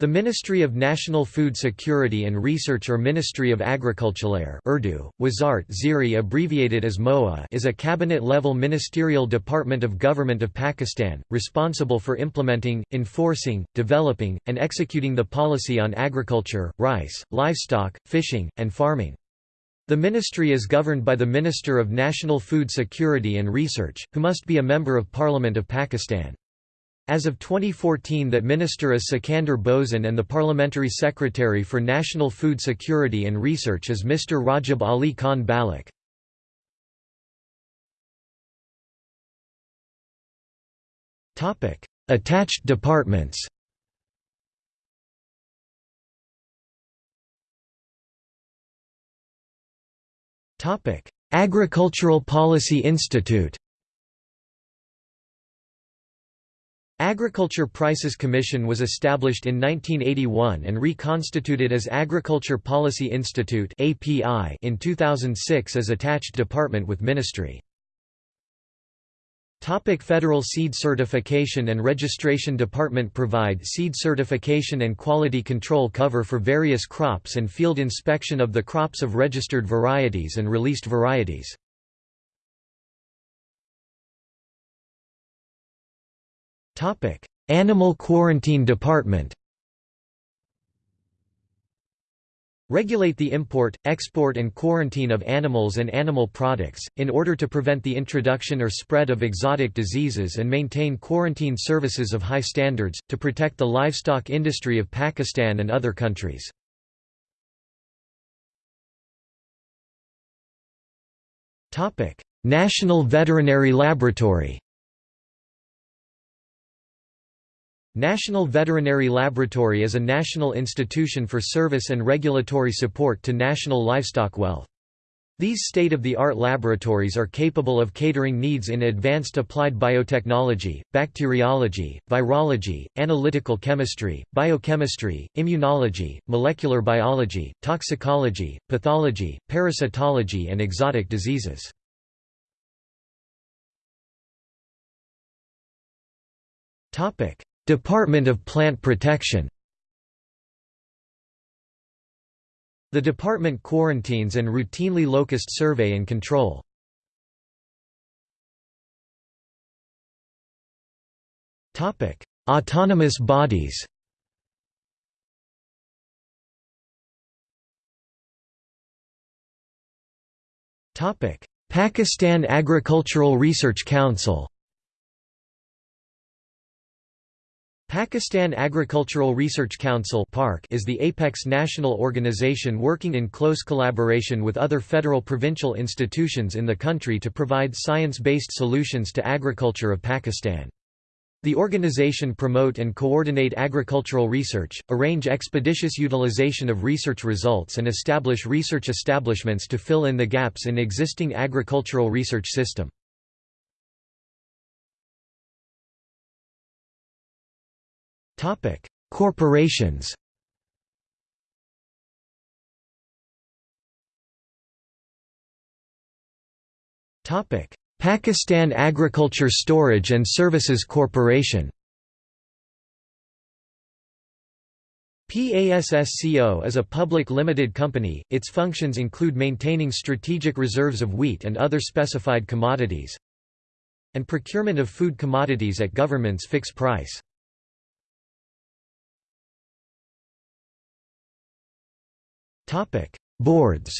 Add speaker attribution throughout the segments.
Speaker 1: The Ministry of National Food Security and Research or Ministry of Agriculture Urdu, Wazart Ziri abbreviated as MOA is a cabinet-level ministerial department of Government of Pakistan, responsible for implementing, enforcing, developing, and executing the policy on agriculture, rice, livestock, fishing, and farming. The ministry is governed by the Minister of National Food Security and Research, who must be a Member of Parliament of Pakistan. As of 2014 that minister is Sikandar Bosan and the Parliamentary Secretary for National Food Security and Research is Mr. Rajab Ali Khan Baloch. Attached departments Agricultural Policy Institute Agriculture Prices Commission was established in 1981 and reconstituted as Agriculture Policy Institute in 2006 as attached department with ministry. Topic Federal Seed Certification and Registration Department provide seed certification and quality control cover for various crops and field inspection of the crops of registered varieties and released varieties. Animal Quarantine Department Regulate the import, export and quarantine of animals and animal products, in order to prevent the introduction or spread of exotic diseases and maintain quarantine services of high standards, to protect the livestock industry of Pakistan and other countries. National Veterinary Laboratory National Veterinary Laboratory is a national institution for service and regulatory support to national livestock wealth. These state-of-the-art laboratories are capable of catering needs in advanced applied biotechnology, bacteriology, virology, analytical chemistry, biochemistry, immunology, molecular biology, toxicology, pathology, parasitology and exotic diseases. Topic: Department of Plant Protection. The department quarantines and routinely locust survey and control. Autonomous bodies. Pakistan Agricultural Research Council Pakistan Agricultural Research Council is the apex national organization working in close collaboration with other federal provincial institutions in the country to provide science-based solutions to agriculture of Pakistan. The organization promote and coordinate agricultural research, arrange expeditious utilization of research results and establish research establishments to fill in the gaps in existing agricultural research system. Topic: Corporations. Topic: Pakistan Agriculture Storage and Services Corporation. PASSCO is a public limited company, its functions include maintaining strategic reserves of wheat and other specified commodities and procurement of food commodities at government's fixed price. Topic: Boards.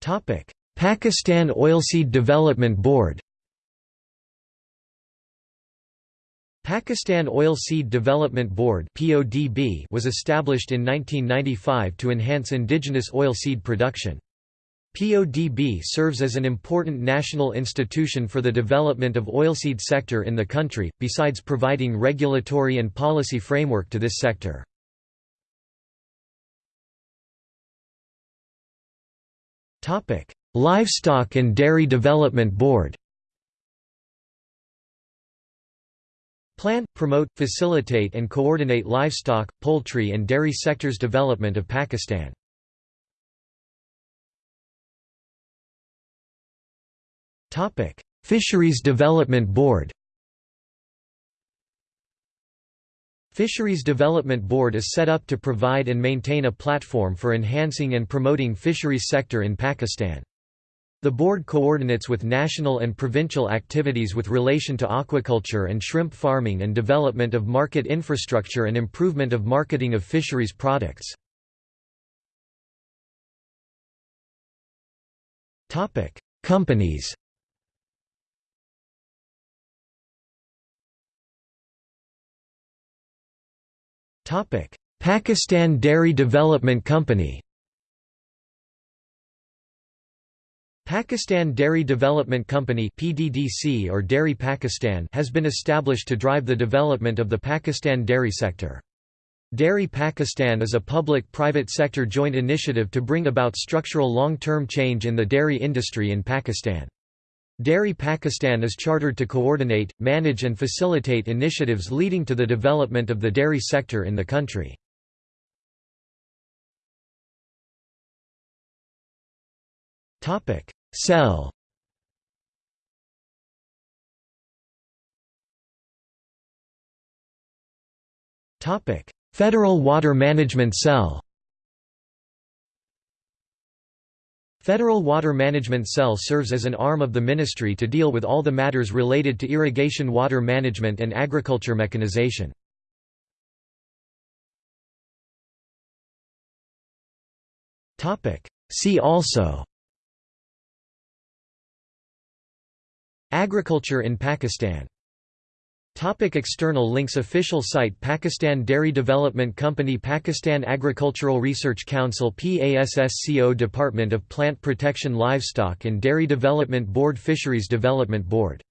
Speaker 1: Topic: Pakistan Oilseed Development Board. Pakistan Oilseed Development Board (PODB) was established in 1995 to enhance indigenous oilseed production. PODB serves as an important national institution for the development of oilseed sector in the country, besides providing regulatory and policy framework to this sector. Livestock and Dairy Development Board Plan, promote, facilitate and coordinate livestock, poultry and dairy sectors development of Pakistan. Fisheries Development Board Fisheries Development Board is set up to provide and maintain a platform for enhancing and promoting fisheries sector in Pakistan. The board coordinates with national and provincial activities with relation to aquaculture and shrimp farming and development of market infrastructure and improvement of marketing of fisheries products. Companies Pakistan Dairy Development Company Pakistan Dairy Development Company PDDC or Dairy Pakistan has been established to drive the development of the Pakistan dairy sector. Dairy Pakistan is a public-private sector joint initiative to bring about structural long-term change in the dairy industry in Pakistan. Dairy Pakistan is chartered to coordinate, manage and facilitate initiatives leading to the development of the dairy sector in the country. Cell Federal Water Management Cell Federal Water Management Cell serves as an arm of the ministry to deal with all the matters related to irrigation water management and agriculture mechanization. See also Agriculture in Pakistan Topic external links Official site Pakistan Dairy Development Company Pakistan Agricultural Research Council PASSCO Department of Plant Protection Livestock and Dairy Development Board Fisheries Development Board